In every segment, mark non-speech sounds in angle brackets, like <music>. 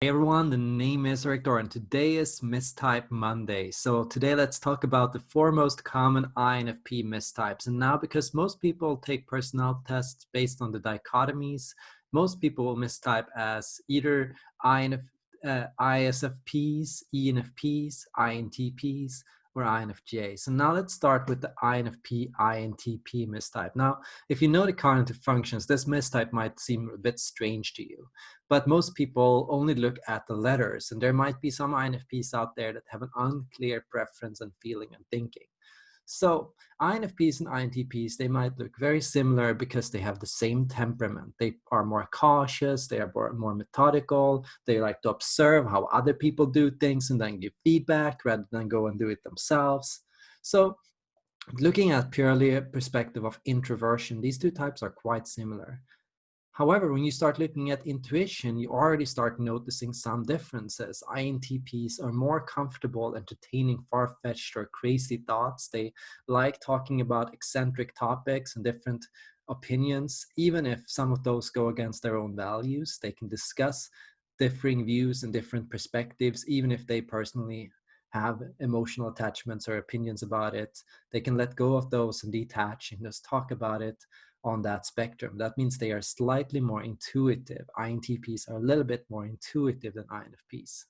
Hey everyone, the name is Rick and today is Mistype Monday. So today let's talk about the four most common INFP mistypes. And now because most people take personality tests based on the dichotomies, most people will mistype as either INF, uh, ISFPs, ENFPs, INTPs, or INFJ. So now let's start with the INFP, INTP mistype. Now, if you know the cognitive functions, this mistype might seem a bit strange to you, but most people only look at the letters and there might be some INFPs out there that have an unclear preference and feeling and thinking. So INFPs and INTPs, they might look very similar because they have the same temperament. They are more cautious, they are more, more methodical, they like to observe how other people do things and then give feedback rather than go and do it themselves. So looking at purely a perspective of introversion, these two types are quite similar. However, when you start looking at intuition, you already start noticing some differences. INTPs are more comfortable entertaining far-fetched or crazy thoughts. They like talking about eccentric topics and different opinions, even if some of those go against their own values. They can discuss differing views and different perspectives, even if they personally have emotional attachments or opinions about it. They can let go of those and detach and just talk about it on that spectrum. That means they are slightly more intuitive. INTPs are a little bit more intuitive than INFPs.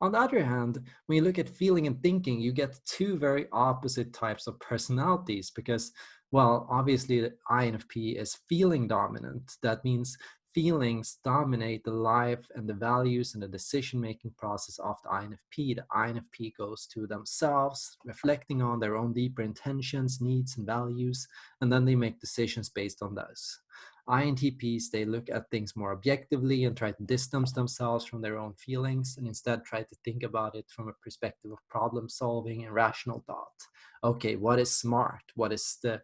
On the other hand, when you look at feeling and thinking, you get two very opposite types of personalities because, well, obviously the INFP is feeling dominant. That means feelings dominate the life and the values and the decision-making process of the INFP. The INFP goes to themselves, reflecting on their own deeper intentions, needs, and values, and then they make decisions based on those. INTPs, they look at things more objectively and try to distance themselves from their own feelings and instead try to think about it from a perspective of problem solving and rational thought. Okay, what is smart? What is the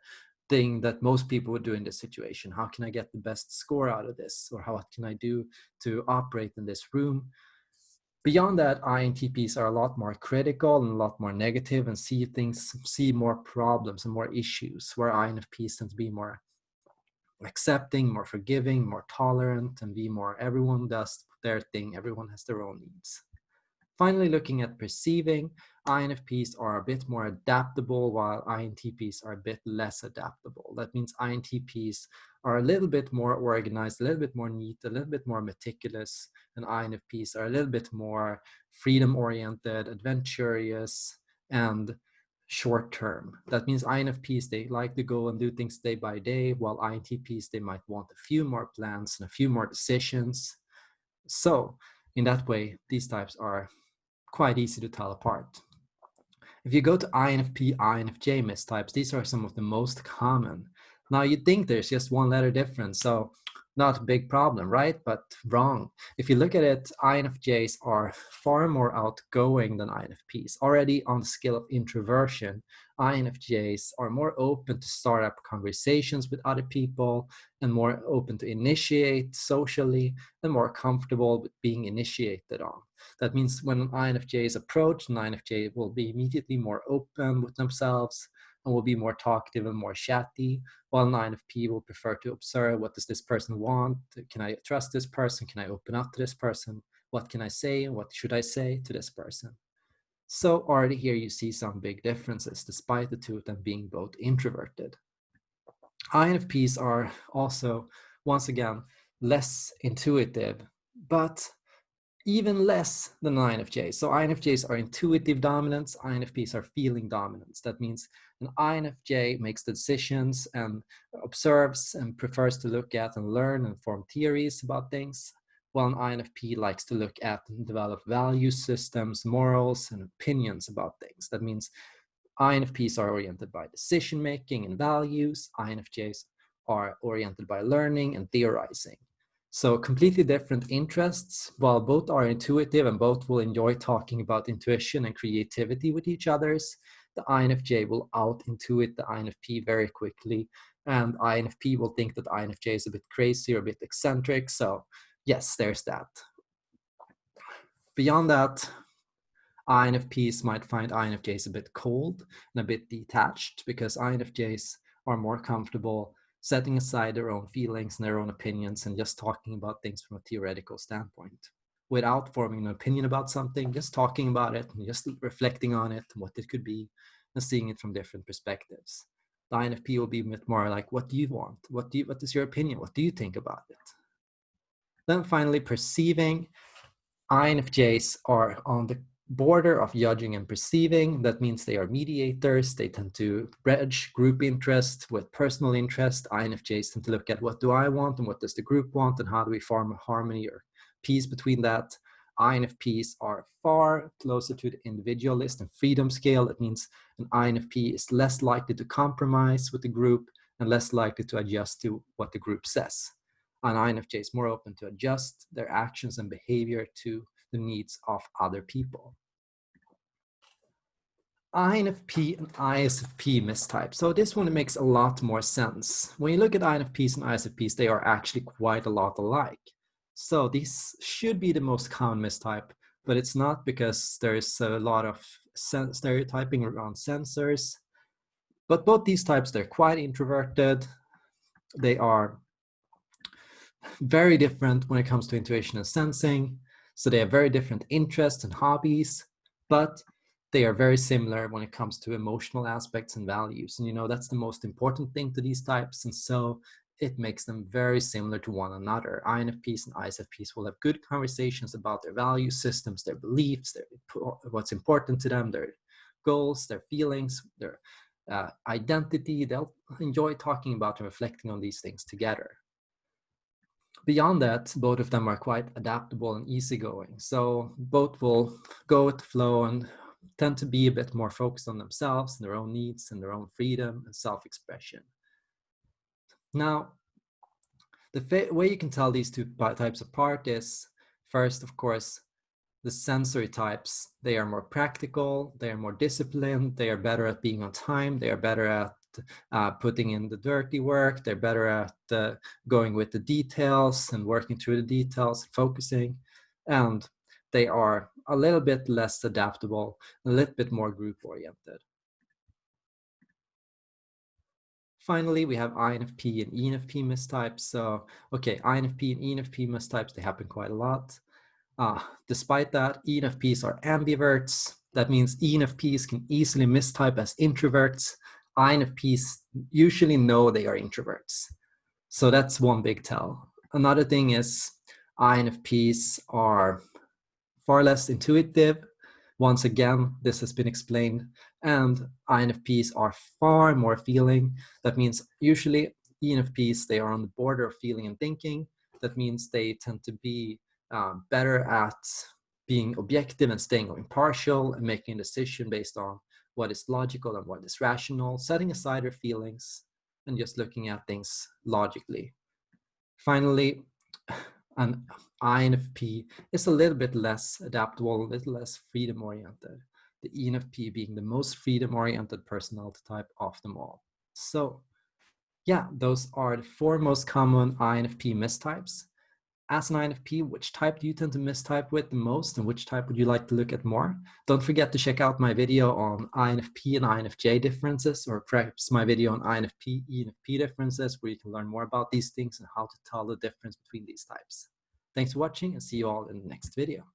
thing that most people would do in this situation. How can I get the best score out of this? Or how, can I do to operate in this room? Beyond that, INTPs are a lot more critical and a lot more negative and see things, see more problems and more issues, where INFPs tend to be more accepting, more forgiving, more tolerant, and be more everyone does their thing, everyone has their own needs. Finally, looking at perceiving, INFPs are a bit more adaptable while INTPs are a bit less adaptable. That means INTPs are a little bit more organized, a little bit more neat, a little bit more meticulous, and INFPs are a little bit more freedom-oriented, adventurous, and short term. That means INFPs, they like to go and do things day by day, while INTPs, they might want a few more plans and a few more decisions. So in that way, these types are quite easy to tell apart. If you go to INFP, INFJ mistypes, these are some of the most common. Now you'd think there's just one letter difference, so not a big problem, right? But wrong. If you look at it, INFJs are far more outgoing than INFPs. Already on the scale of introversion, INFJs are more open to start up conversations with other people and more open to initiate socially and more comfortable with being initiated on. That means when an INFJ is approached, an INFJ will be immediately more open with themselves and will be more talkative and more chatty, while an INFP will prefer to observe what does this person want? Can I trust this person? Can I open up to this person? What can I say? What should I say to this person? So already here you see some big differences despite the two of them being both introverted. INFPs are also, once again, less intuitive, but even less than INFJs. So INFJs are intuitive dominants, INFPs are feeling dominants. That means an INFJ makes the decisions and observes and prefers to look at and learn and form theories about things, while an INFP likes to look at and develop value systems, morals, and opinions about things. That means INFPs are oriented by decision making and values, INFJs are oriented by learning and theorizing. So completely different interests, while both are intuitive and both will enjoy talking about intuition and creativity with each others, the INFJ will out-intuit the INFP very quickly, and INFP will think that INFJ is a bit crazy or a bit eccentric, so yes, there's that. Beyond that, INFPs might find INFJs a bit cold and a bit detached because INFJs are more comfortable setting aside their own feelings and their own opinions and just talking about things from a theoretical standpoint. without forming an opinion about something, just talking about it, and just reflecting on it, and what it could be, and seeing it from different perspectives. The INFP will be bit more like, what do you want? What do you, what is your opinion? What do you think about it? Then finally, perceiving. INFJs are on the border of judging and perceiving. That means they are mediators. They tend to bridge group interest with personal interest. INFJs tend to look at what do I want and what does the group want and how do we form a harmony or peace between that. INFPs are far closer to the individualist and freedom scale. That means an INFP is less likely to compromise with the group and less likely to adjust to what the group says. An INFJ is more open to adjust their actions and behavior to the needs of other people. INFP and ISFP mistype. So this one makes a lot more sense. When you look at INFPs and ISFPs, they are actually quite a lot alike. So this should be the most common mistype, but it's not because there's a lot of stereotyping around sensors. But both these types, they're quite introverted. They are very different when it comes to intuition and sensing. So they have very different interests and hobbies, but they are very similar when it comes to emotional aspects and values. And you know, that's the most important thing to these types. And so it makes them very similar to one another. INFPs and ISFPs will have good conversations about their value systems, their beliefs, their, what's important to them, their goals, their feelings, their uh, identity. They'll enjoy talking about and reflecting on these things together beyond that, both of them are quite adaptable and easygoing. So both will go with the flow and tend to be a bit more focused on themselves and their own needs and their own freedom and self-expression. Now, the way you can tell these two types apart is first, of course, the sensory types. They are more practical, they are more disciplined, they are better at being on time, they are better at uh, putting in the dirty work. They're better at uh, going with the details and working through the details, focusing. And they are a little bit less adaptable, a little bit more group oriented. Finally, we have INFP and ENFP mistypes. So, okay, INFP and ENFP mistypes, they happen quite a lot. Uh, despite that, ENFPs are ambiverts. That means ENFPs can easily mistype as introverts INFPs usually know they are introverts. So that's one big tell. Another thing is INFPs are far less intuitive. Once again, this has been explained. And INFPs are far more feeling. That means usually ENFPs, they are on the border of feeling and thinking. That means they tend to be uh, better at being objective and staying impartial and making a decision based on what is logical and what is rational, setting aside our feelings and just looking at things logically. Finally, <sighs> an INFP is a little bit less adaptable, a little less freedom oriented. The ENFP being the most freedom oriented personality type of them all. So yeah, those are the four most common INFP mistypes as an INFP, which type do you tend to mistype with the most and which type would you like to look at more? Don't forget to check out my video on INFP and INFJ differences or perhaps my video on INFP, ENFP differences where you can learn more about these things and how to tell the difference between these types. Thanks for watching and see you all in the next video.